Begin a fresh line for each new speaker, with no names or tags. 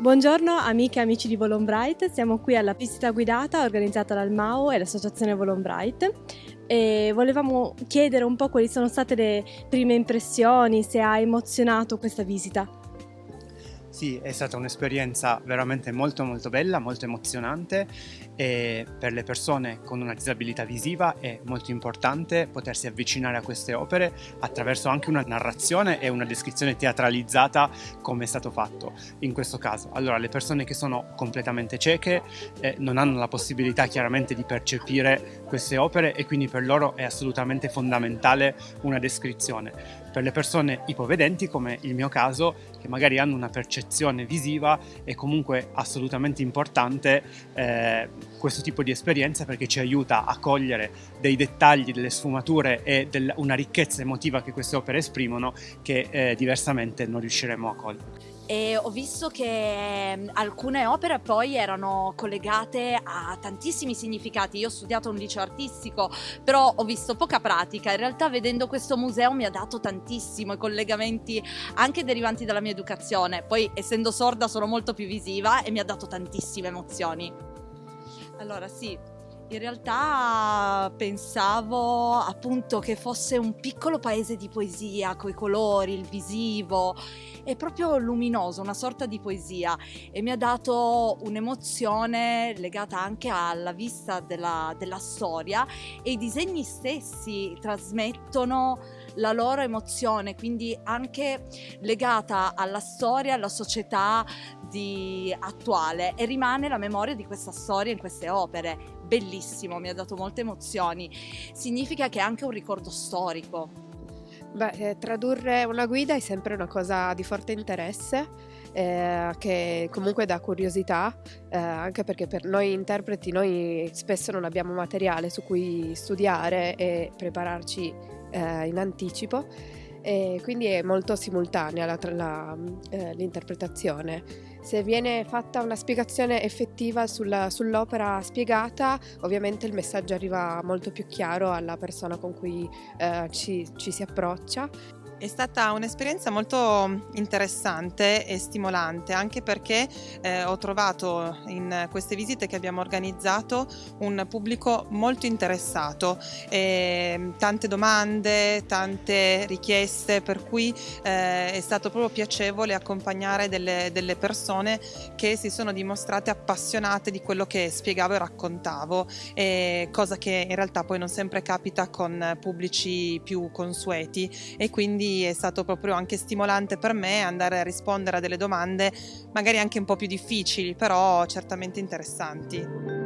Buongiorno amiche e amici di Volonbright, siamo qui alla visita guidata organizzata dal MAO e l'associazione Volonbright e volevamo chiedere un po' quali sono state le prime impressioni, se ha emozionato questa visita.
Sì, è stata un'esperienza veramente molto molto bella, molto emozionante e per le persone con una disabilità visiva è molto importante potersi avvicinare a queste opere attraverso anche una narrazione e una descrizione teatralizzata come è stato fatto in questo caso. Allora le persone che sono completamente cieche eh, non hanno la possibilità chiaramente di percepire queste opere e quindi per loro è assolutamente fondamentale una descrizione. Per le persone ipovedenti come il mio caso che magari hanno una percezione visiva è comunque assolutamente importante eh, questo tipo di esperienza perché ci aiuta a cogliere dei dettagli, delle sfumature e del, una ricchezza emotiva che queste opere esprimono che eh, diversamente non riusciremo a cogliere
e ho visto che mm, alcune opere poi erano collegate a tantissimi significati. Io ho studiato un liceo artistico, però ho visto poca pratica. In realtà vedendo questo museo mi ha dato tantissimo i collegamenti anche derivanti dalla mia educazione. Poi essendo sorda sono molto più visiva e mi ha dato tantissime emozioni. Allora sì, in realtà pensavo appunto che fosse un piccolo paese di poesia, coi colori, il visivo, è proprio luminoso, una sorta di poesia. E mi ha dato un'emozione legata anche alla vista della, della storia. E i disegni stessi trasmettono la loro emozione, quindi anche legata alla storia, alla società attuale e rimane la memoria di questa storia in queste opere bellissimo, mi ha dato molte emozioni. Significa che è anche un ricordo storico.
Beh, eh, tradurre una guida è sempre una cosa di forte interesse. Eh, che comunque dà curiosità, eh, anche perché per noi interpreti noi spesso non abbiamo materiale su cui studiare e prepararci eh, in anticipo e quindi è molto simultanea eh, l'interpretazione. Se viene fatta una spiegazione effettiva sulla, sull'opera spiegata, ovviamente il messaggio arriva molto più chiaro alla persona con cui eh, ci, ci si approccia
è stata un'esperienza molto interessante e stimolante anche perché eh, ho trovato in queste visite che abbiamo organizzato un pubblico molto interessato, e tante domande, tante richieste per cui eh, è stato proprio piacevole accompagnare delle, delle, persone che si sono dimostrate appassionate di quello che spiegavo e raccontavo, cosa che in realtà poi non sempre capita con pubblici più consueti e è stato proprio anche stimolante per me andare a rispondere a delle domande magari anche un po' più difficili, però certamente interessanti.